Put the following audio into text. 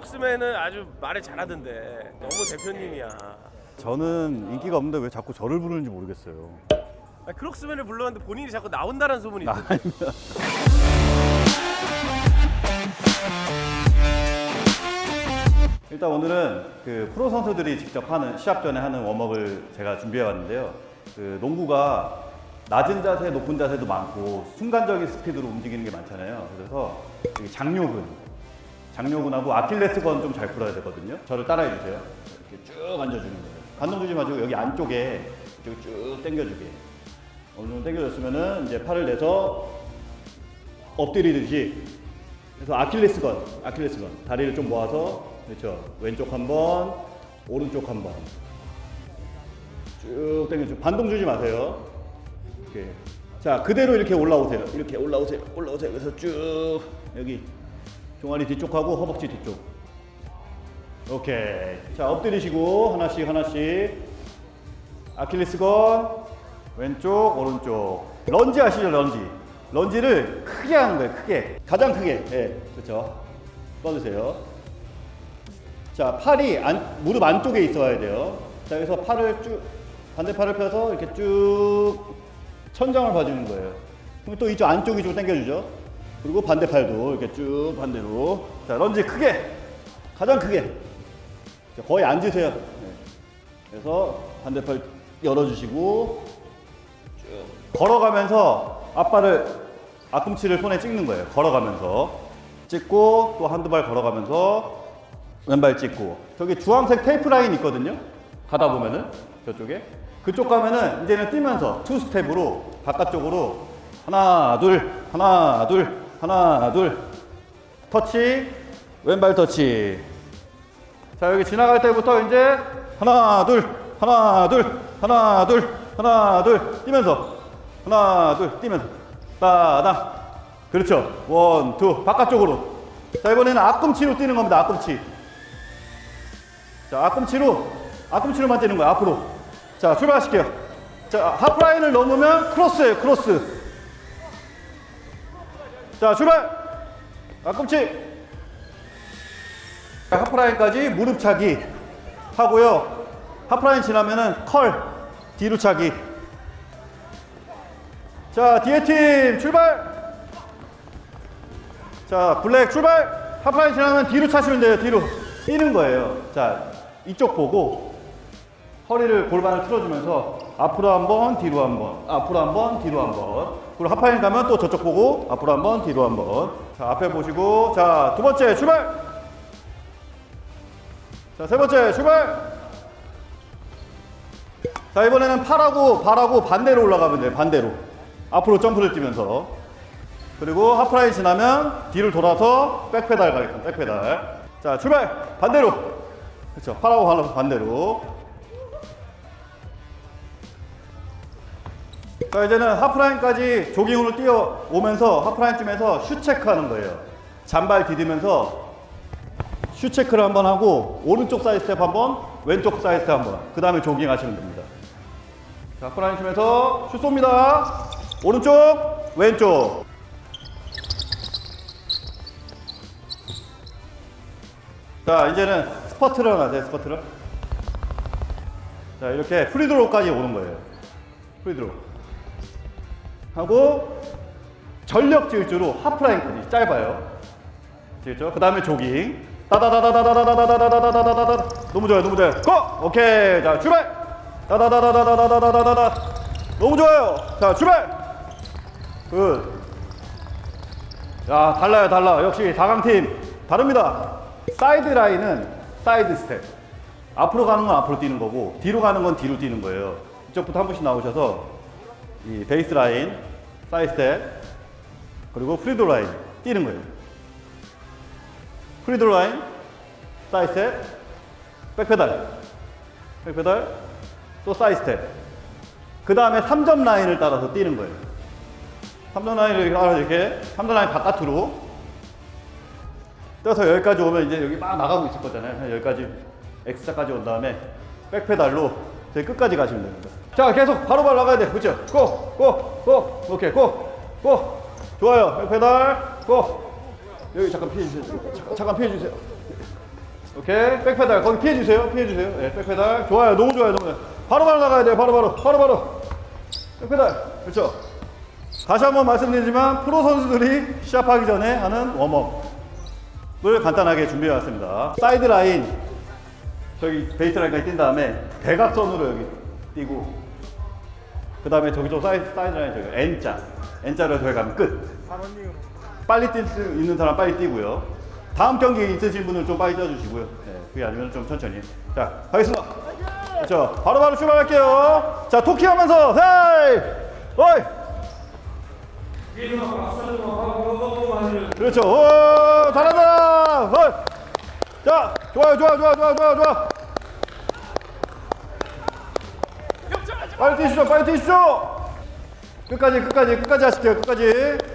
크록스맨은 아주 말을 잘하던데 너무 대표님이야. 저는 인기가 없는데 왜 자꾸 저를 부르는지 모르겠어요. 아, 크록스맨을 불렀는데 본인이 자꾸 나온다는 소문이 있어. 일단 오늘은 그 프로 선수들이 직접 하는 시합 전에 하는 웜업을 제가 준비해 왔는데요. 그 농구가 낮은 자세, 높은 자세도 많고 순간적인 스피드로 움직이는 게 많잖아요. 그래서 장요근, 장요근하고 아킬레스건 좀 잘 풀어야 되거든요. 저를 따라해 주세요. 이렇게 쭉 앉아주는 거예요. 반동 주지 마시고 여기 안쪽에 이쪽 쭉 당겨주게. 어느 정도 당겨줬으면은 이제 팔을 내서 엎드리듯이 그래서 아킬레스건, 아킬레스건 다리를 좀 모아서 그렇죠. 왼쪽 한 번, 오른쪽 한 번. 쭉 당겨줘. 반동 주지 마세요. 이렇게. 자, 그대로 이렇게 올라오세요. 이렇게 올라오세요. 올라오세요. 그래서 쭉 여기 종아리 뒤쪽하고 허벅지 뒤쪽. 오케이. 자, 엎드리시고 하나씩 하나씩. 아킬레스건 왼쪽 오른쪽. 런지 아시죠? 런지. 런지를 크게 하는 거예요. 크게. 가장 크게. 예. 그렇죠. 뻗으세요. 자, 팔이 안, 무릎 안쪽에 있어야 돼요. 자, 여기서 팔을 쭉, 반대팔을 펴서 이렇게 쭉 천장을 봐주는 거예요. 그럼 또 이쪽 안쪽 이쪽으로 당겨주죠. 그리고 반대 팔도 이렇게 쭉 반대로. 자, 런지 크게. 가장 크게. 자, 거의 앉으세요. 네. 그래서 반대 팔 열어주시고, 쭉. 걸어가면서 앞발을, 앞꿈치를 손에 찍는 거예요. 걸어가면서. 찍고, 또 한두 발 걸어가면서 왼발 찍고 저기 주황색 테이프 라인 있거든요 가다 보면은 저쪽에 그쪽 가면은 이제는 뛰면서 투 스텝으로 바깥쪽으로 하나 둘 하나 둘 하나 둘. 터치. 왼발 터치. 자 여기 지나갈 때부터 이제 하나 둘 하나 둘 하나 둘 하나 둘 뛰면서. 하나 둘 뛰면서. 따당 그렇죠. one two. 바깥쪽으로. 자 이번에는 앞꿈치로 뛰는 겁니다 앞꿈치. 자, 앞꿈치로, 앞꿈치로만 뛰는 거야, 앞으로. 자, 출발하실게요. 자, 하프라인을 넘으면 크로스예요, 크로스. 자, 출발! 앞꿈치. 자, 하프라인까지 무릎 차기 하고요. 하프라인 지나면은 curl, 뒤로 차기. 자, 뒤에 팀 출발! 자, 블랙 출발! 하프라인 지나면 뒤로 차시면 돼요, 뒤로. 뛰는 거예요. 자, 이쪽 보고 허리를 골반을 틀어주면서 앞으로 한 번, 뒤로 한 번, 앞으로 한 번, 뒤로 한 번. 그리고 하파인 가면 또 저쪽 보고 앞으로 한 번, 뒤로 한 번. 자, 앞에 보시고 자, 두 번째 출발. 자, 세 번째 출발. 자, 이번에는 팔하고 발하고 반대로 올라가면 돼요. 반대로. 앞으로 점프를 뛰면서. 그리고 하프라인 지나면 뒤를 돌아서 backpedal 가겠습니다. backpedal. 자, 출발! 반대로! 그렇죠. 팔하고 발로 반대로. 자, 이제는 하프라인까지 조깅으로 뛰어오면서 하프라인쯤에서 shoe 체크 하는 거예요. 잔발 디디면서 shoe 체크를 한번 하고 오른쪽 사이드 스텝 한번, 왼쪽 사이드 스텝 한번. 그 다음에 조깅 하시면 됩니다. 자, 하프라인 치면서 슛 쏩니다. 오른쪽, 왼쪽. 자 이제는 스퍼트를 하세요 스퍼트를 자 이렇게 free throw까지 오는 거예요 free throw 하고 전력 질주로 하프라인까지 짧아요. 아시겠죠? 그 다음에 조깅. 따다다다다다다다다다다다다다 너무 좋아요 너무 좋아요. Go! 오케이. 자 출발! 따다다다다다다다다다 너무 좋아요. 자 출발! Good 야 달라요 달라. 역시 4강팀 다릅니다. 사이드 라인은 사이드 스텝. 앞으로 가는 건 앞으로 뛰는 거고 뒤로 가는 건 뒤로 뛰는 거예요. 이쪽부터 한 분씩 나오셔서 이 베이스 라인, 사이드 스텝, 그리고 free throw 라인 뛰는 거예요. free throw 라인, 사이드 스텝, backpedal, backpedal, 또 사이드 스텝. 그 다음에 3점 라인을 따라서 뛰는 거예요. 3점 라인을 따라서 이렇게 3점 라인 바깥으로 떠서 여기까지 오면 이제 여기 막 나가고 있을 거잖아요. 여기까지 X자까지 온 다음에 backpedal로 저희 끝까지 가시면 됩니다. 자, 계속 바로바로 나가야 돼. 그렇죠? Go! Go! Go! 오케이, go! Go! 좋아요. Backpedal, go! 여기 잠깐 피해 주세요. 잠깐, 잠깐 피해 주세요. 오케이. Backpedal. 거기 피해주세요. 피해주세요. 네, backpedal. 좋아요. 너무 좋아요. 너무. 바로바로 나가야 돼요. 바로바로. 바로바로. Backpedal. 그렇죠. 다시 한번 말씀드리지만 프로 선수들이 시합하기 전에 하는 warm-up을 간단하게 준비해 왔습니다. 사이드 라인 저기 베이스 라인까지 뛴 다음에 대각선으로 여기 뛰고 그 다음에 저기서 사이드, 사이드 라인 저기 N자 N자로 저기 가면 끝. 빨리 뛸 수 있는 사람 빨리 뛰고요. 다음 경기 있으신 분은 좀 빨리 뛰어주시고요. 네, 그게 아니면 좀 천천히. 자, 가겠습니다. 그렇죠. 바로바로 출발할게요. 자, talking하면서 hey! 어이! 그렇죠. 오, 잘한다. 어이! 자, 좋아요, 좋아, 좋아, 좋아, 좋아, 좋아. 빨리 뛰시죠, 빨리 뛰시죠. 끝까지, 끝까지, 끝까지 하실게요, 끝까지.